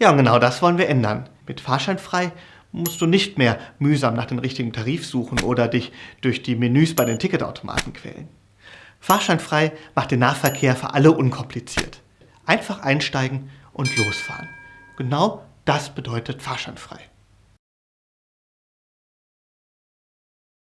Ja, und genau das wollen wir ändern. Mit Fahrscheinfrei musst du nicht mehr mühsam nach dem richtigen Tarif suchen oder dich durch die Menüs bei den Ticketautomaten quälen. Fahrscheinfrei macht den Nahverkehr für alle unkompliziert. Einfach einsteigen und losfahren. Genau das bedeutet Fahrscheinfrei.